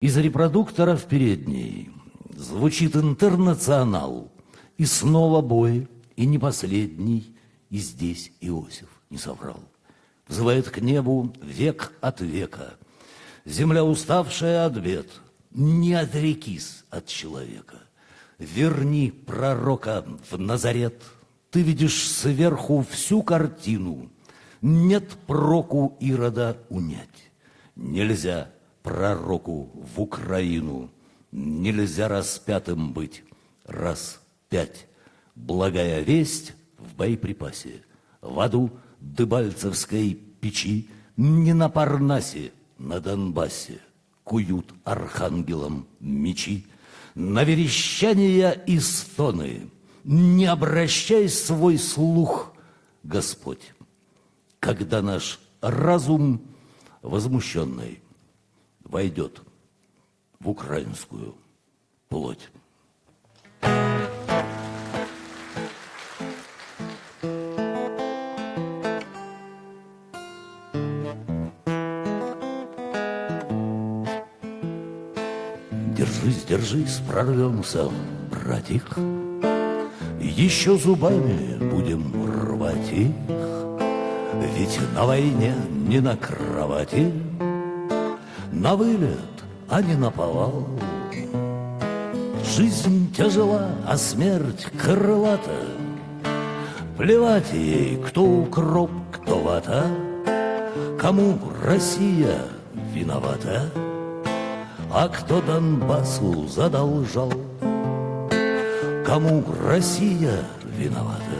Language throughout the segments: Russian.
Из репродуктора в передней звучит интернационал. И снова бой, и не последний, и здесь Иосиф не соврал. Взывает к небу век от века. Земля, уставшая от бед, не отрекись от человека. Верни пророка в Назарет. Ты видишь сверху всю картину. Нет проку Ирода унять. Нельзя пророку в Украину. Нельзя распятым быть. Раз пять. Благая весть в боеприпасе. В аду Дыбальцевской печи, Не на Парнасе, на Донбассе Куют архангелам мечи. На верещания и стоны Не обращай свой слух, Господь, Когда наш разум возмущенный войдет в украинскую плоть. Держись, держись, прорвемся, братик, Еще зубами будем рвать их, Ведь на войне не на кровати на вылет, а не на повал. Жизнь тяжела, а смерть крылата. Плевать ей, кто укроп, кто вата, Кому Россия виновата, А кто Донбассу задолжал. Кому Россия виновата,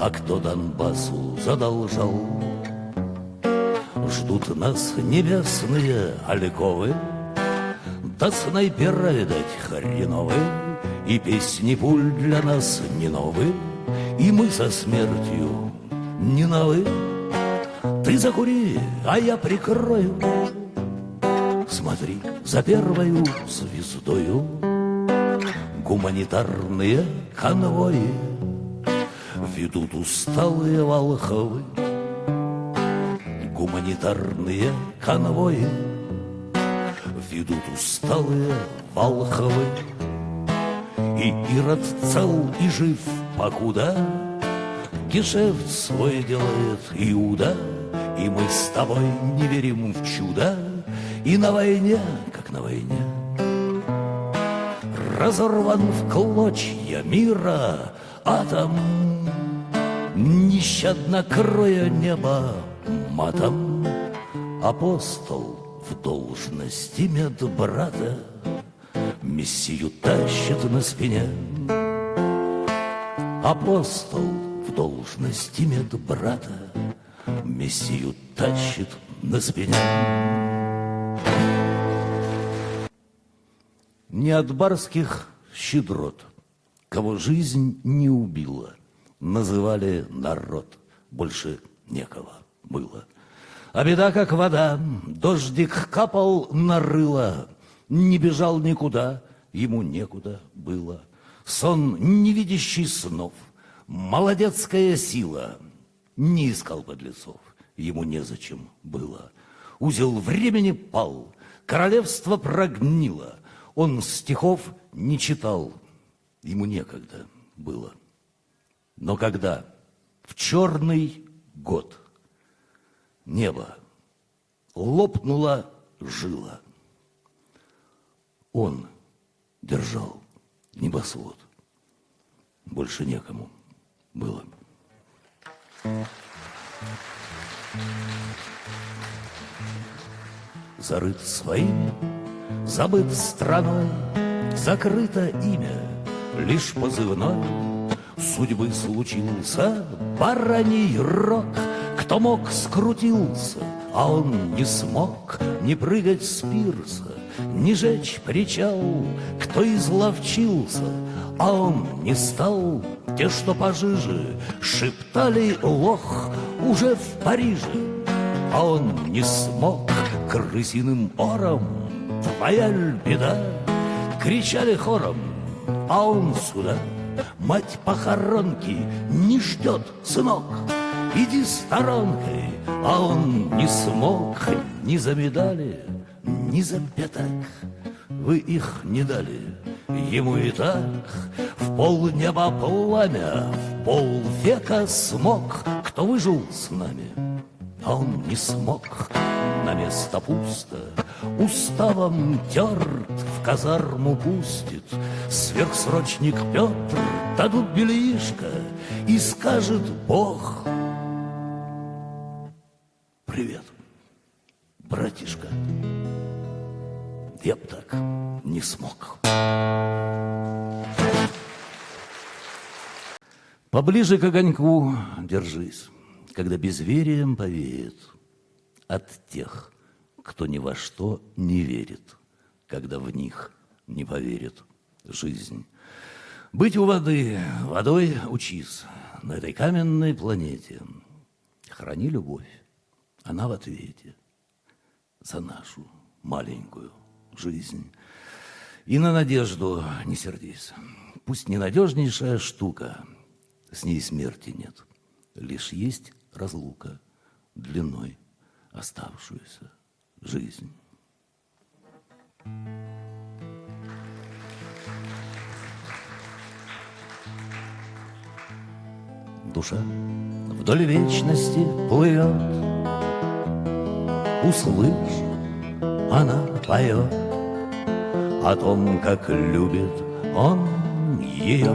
А кто Донбассу задолжал. Ждут нас небесные альковы, Да снайпера, видать, хреновые, И песни пуль для нас не новые, И мы со смертью не новы. Ты закури, а я прикрою. Смотри за первою звездою. Гуманитарные конвои Ведут усталые волховы Гуманитарные конвои. Ведут усталые Волховы. И Ирод цел и жив покуда Гешефт свой делает Иуда. И мы с тобой не верим в чудо. И на войне, как на войне. Разорван в клочья мира атом. Нещадно кроя небо матом Апостол в должности медбрата Мессию тащит на спине. Апостол в должности медбрата Мессию тащит на спине. Не от барских щедрот Кого жизнь не убила Называли народ Больше некого было. А беда как вода, дождик капал на рыло, Не бежал никуда, ему некуда было. Сон невидящий снов, молодецкая сила, Не искал подлецов, ему незачем было. Узел времени пал, королевство прогнило, Он стихов не читал, ему некогда было. Но когда? В черный год – небо. Лопнула жила. Он держал небосвод. Больше некому было. Зарыт своими, забыт страной, Закрыто имя, лишь позывной. Судьбы случился бараний рок — кто мог, скрутился, а он не смог Не прыгать с пирса, не жечь причал. Кто изловчился, а он не стал. Те, что пожиже, шептали лох уже в Париже, А он не смог крысиным ором. Твоя беда, кричали хором, а он сюда. Мать похоронки не ждет, сынок. Иди сторонкой, а он не смог ни за медали, ни за пятак. Вы их не дали ему и так В полнеба пламя, в полвека смог. Кто выжил с нами, а он не смог На место пусто, уставом терт В казарму пустит сверхсрочник Петр Дадут бельишко и скажет Бог. Привет, братишка. Я б так не смог. Поближе к огоньку держись, когда безверием повеет от тех, кто ни во что не верит, когда в них не поверит жизнь. Быть у воды, водой учись на этой каменной планете. Храни любовь, она в ответе за нашу маленькую жизнь. И на надежду не сердись. Пусть ненадежнейшая штука – с ней смерти нет, лишь есть разлука длиной оставшуюся жизнь. Душа вдоль вечности плывет, Услышь, она поет О том, как любит он ее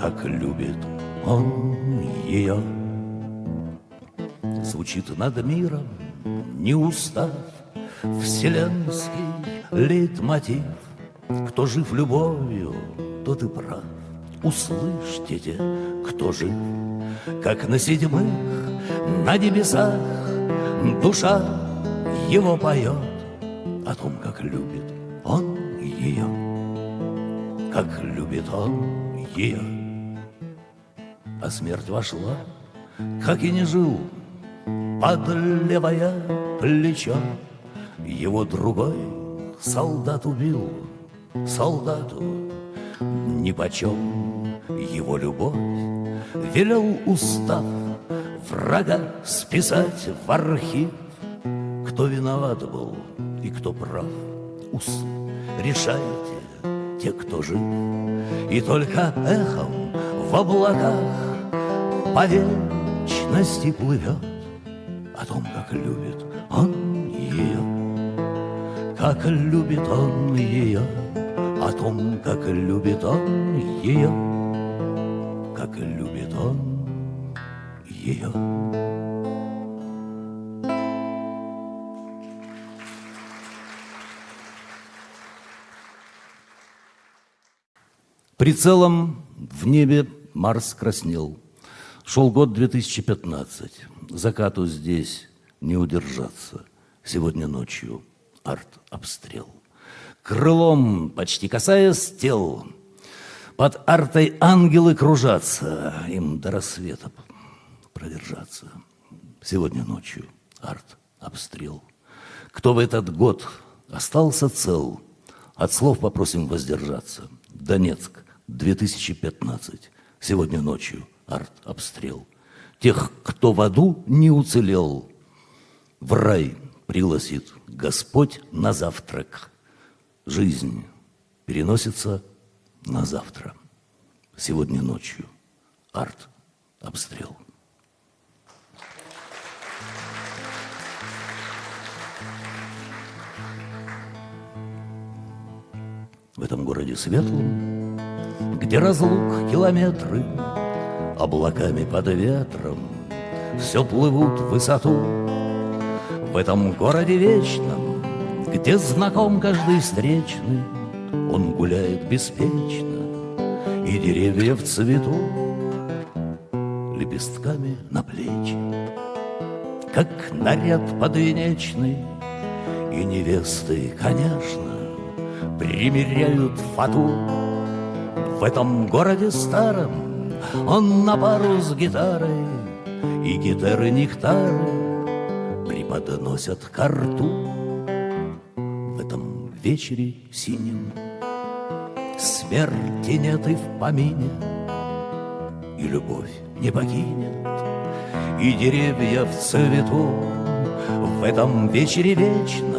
как любит он ее. Звучит над миром, не устав, Вселенский лейтмотив. Кто жив любовью, тот и прав. Услышьте те, кто жив, Как на седьмых, на небесах Душа его поет О том, как любит он ее, Как любит он ее а смерть вошла, как и не жил, под левое плечо. Его другой солдат убил, солдату нипочем его любовь. Велел устав врага списать в архив, кто виноват был и кто прав. Ус, решайте, те, кто жив, и только эхом в облаках по вечности плывет О том, как любит он ее, Как любит он ее, О том, как любит он ее, Как любит он ее. Прицелом в небе Марс краснел. Шел год 2015. Закату здесь не удержаться. Сегодня ночью арт-обстрел. Крылом, почти касаясь тел, под артой ангелы кружатся, им до рассвета продержаться. Сегодня ночью арт-обстрел. Кто в этот год остался цел, от слов попросим воздержаться. Донецк, 2015. Сегодня ночью арт-обстрел. Тех, кто в аду не уцелел, в рай пригласит Господь на завтрак. Жизнь переносится на завтра. Сегодня ночью. Арт-обстрел. В этом городе светлом, где разлук километры, облаками под ветром Все плывут в высоту. В этом городе вечном Где знаком каждый встречный Он гуляет беспечно И деревья в цвету Лепестками на плечи Как наряд подвенечный И невесты, конечно Примеряют фату. В этом городе старом он на пару с гитарой, и гитары нектары Преподносят карту В этом вечере синем Смерти нет и в помине, И любовь не покинет, И деревья в цвету В этом вечере вечном